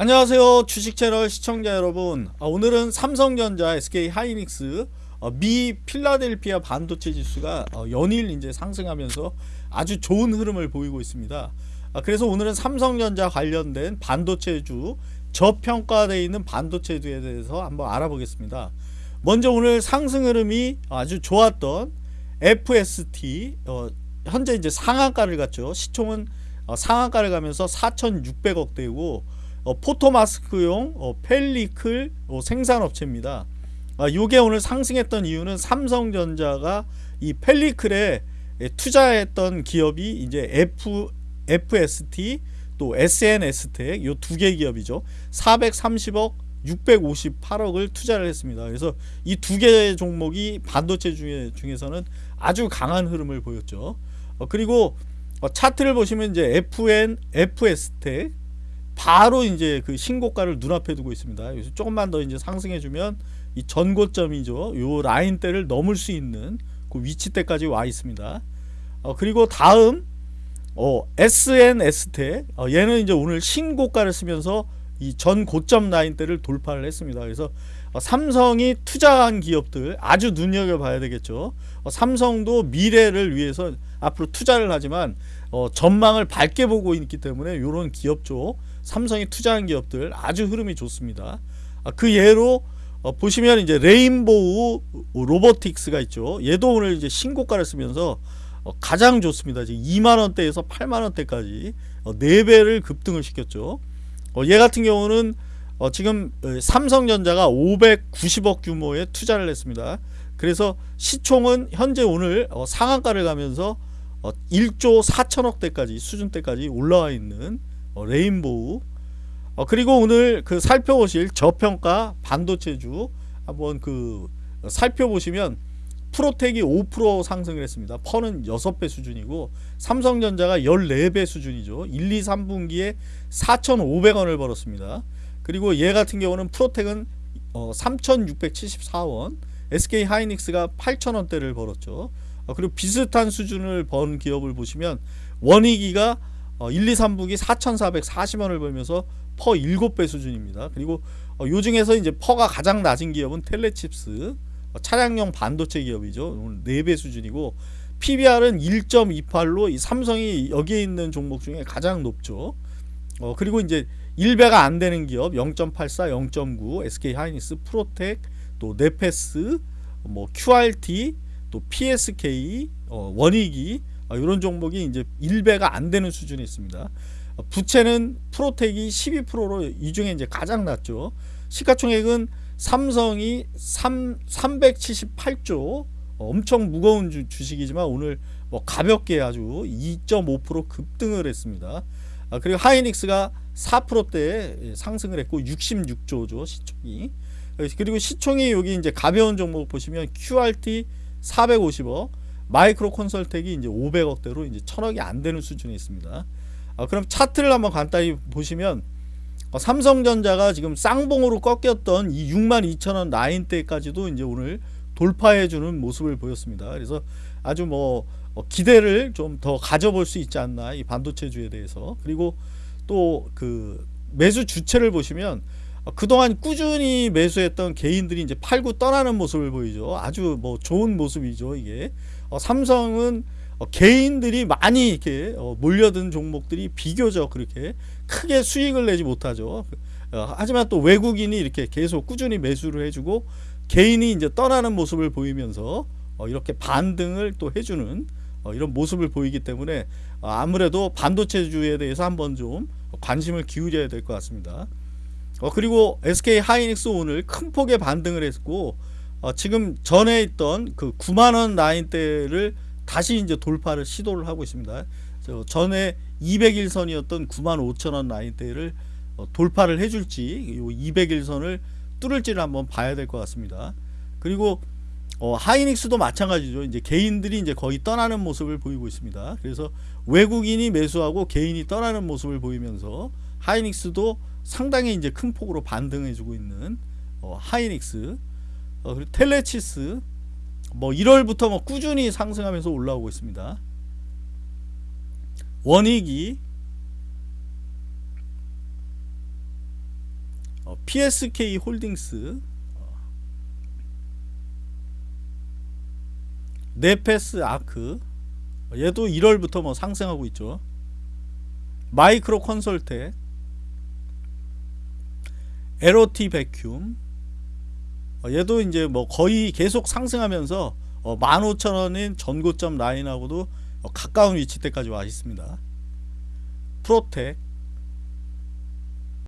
안녕하세요. 주식채널 시청자 여러분. 아, 오늘은 삼성전자 SK 하이닉스 어, 미 필라델피아 반도체 지수가 어, 연일 이제 상승하면서 아주 좋은 흐름을 보이고 있습니다. 아, 그래서 오늘은 삼성전자 관련된 반도체주 저평가되어 있는 반도체주에 대해서 한번 알아보겠습니다. 먼저 오늘 상승 흐름이 아주 좋았던 FST 어, 현재 이제 상한가를 갔죠. 시총은 어, 상한가를 가면서 4,600억대고 어, 포토마스크용 어, 펠리클 어, 생산업체입니다. 아, 요게 오늘 상승했던 이유는 삼성전자가 이 펠리클에 예, 투자했던 기업이 이제 F, FST 또 SNS텍 요 두 개 기업이죠. 430억 658억을 투자를 했습니다. 그래서 이 두개 종목이 반도체 중에, 중에서는 아주 강한 흐름을 보였죠. 어, 그리고 어, 차트를 보시면 이제 FN, FS텍 바로 이제 그 신고가를 눈앞에 두고 있습니다. 그래서 조금만 더 이제 상승해주면 이 전고점이죠. 요 라인대를 넘을 수 있는 그 위치대까지 와 있습니다. 어, 그리고 다음 어, SNS텍 어, 얘는 이제 오늘 신고가를 쓰면서 이 전 고점 라인대를 돌파를 했습니다. 그래서 어, 삼성이 투자한 기업들 아주 눈여겨봐야 되겠죠. 어, 삼성도 미래를 위해서 앞으로 투자를 하지만 어, 전망을 밝게 보고 있기 때문에 이런 기업 쪽 삼성이 투자한 기업들 아주 흐름이 좋습니다. 아, 그 예로 어, 보시면 이제 레인보우 로보틱스가 있죠. 얘도 오늘 이제 신고가를 쓰면서 어, 가장 좋습니다. 지금 2만 원대에서 8만 원대까지 어, 4배를 급등을 시켰죠. 어, 얘 같은 경우는 어, 지금 어, 삼성전자가 590억 규모의 투자를 했습니다. 그래서 시총은 현재 오늘 어, 상한가를 가면서 어, 1조 4천억대까지 수준대까지 올라와 있는 어, 레인보우 어, 그리고 오늘 그 살펴보실 저평가 반도체주 한번 그 살펴보시면 프로텍이 5% 상승을 했습니다. 퍼는 6배 수준이고 삼성전자가 14배 수준이죠. 1, 2, 3분기에 4,500원을 벌었습니다. 그리고 얘 같은 경우는 프로텍은 어, 3,674원 SK 하이닉스가 8,000원대를 벌었죠. 어, 그리고 비슷한 수준을 번 기업을 보시면 원익이가 어, 1, 2, 3분기 4,440원을 벌면서 PER 7배 수준입니다. 그리고 어, 요 중에서 이제 PER가 가장 낮은 기업은 텔레칩스 어, 차량용 반도체 기업이죠. 오늘 4배 수준이고 PBR은 1.28로 이 삼성이 여기에 있는 종목 중에 가장 높죠. 어, 그리고 이제 1배가 안 되는 기업 0.84, 0.9 SK 하이닉스, 프로텍, 또 네페스, 뭐 QRT, 또 PSK, 어, 원익이 어, 이런 종목이 이제 1배가 안 되는 수준에 있습니다. 어, 부채는 프로텍이 12%로 이 중에 이제 가장 낮죠. 시가총액은 삼성이 3, 378조 어, 엄청 무거운 주, 주식이지만 오늘 뭐 가볍게 아주 2.5% 급등을 했습니다. 아, 그리고 하이닉스가 4%대 상승을 했고 66조죠 시총이. 그리고 시총이 여기 이제 가벼운 종목 보시면 QRT 450억, 마이크로 콘설텍이 이제 500억대로 이제 1000억이 안 되는 수준에 있습니다. 아, 그럼 차트를 한번 간단히 보시면 어, 삼성전자가 지금 쌍봉으로 꺾였던 이 62,000원 라인대까지도 이제 오늘 돌파해주는 모습을 보였습니다. 그래서 아주 뭐 어, 기대를 좀 더 가져볼 수 있지 않나 이 반도체주에 대해서 그리고 또 그 매수 주체를 보시면 어, 그동안 꾸준히 매수했던 개인들이 이제 팔고 떠나는 모습을 보이죠. 아주 뭐 좋은 모습이죠. 이게 어, 삼성은 어, 개인들이 많이 이렇게 어, 몰려든 종목들이 비교적 그렇게 크게 수익을 내지 못하죠. 어, 하지만 또 외국인이 이렇게 계속 꾸준히 매수를 해주고 개인이 이제 떠나는 모습을 보이면서 어, 이렇게 반등을 또 해주는 어, 이런 모습을 보이기 때문에 어, 아무래도 반도체주에 대해서 한번 좀 관심을 기울여야 될 것 같습니다. 어, 그리고 SK 하이닉스 오늘 큰 폭의 반등을 했고 어, 지금 전에 있던 그 9만원 라인대를 다시 이제 돌파를 시도를 하고 있습니다. 전에 200일선이었던 9만 5천원 라인대를 어, 돌파를 해줄지 200일선을 뚫을지를 한번 봐야 될 것 같습니다. 그리고 어, 하이닉스도 마찬가지죠. 이제 개인들이 이제 거의 떠나는 모습을 보이고 있습니다. 그래서 외국인이 매수하고 개인이 떠나는 모습을 보이면서 하이닉스도 상당히 이제 큰 폭으로 반등해주고 있는 어, 하이닉스, 어, 그리고 텔레치스, 뭐 1월부터 뭐 꾸준히 상승하면서 올라오고 있습니다. 원익이 어, PSK 홀딩스 어, 네페스 아크 어, 얘도 1월부터 뭐 상승하고 있죠. 마이크로 컨설텍 LOT 베큐움 어, 얘도 이제 뭐 거의 계속 상승하면서 어, 15,000원인 전고점 라인하고도 어, 가까운 위치대까지 와 있습니다. 프로텍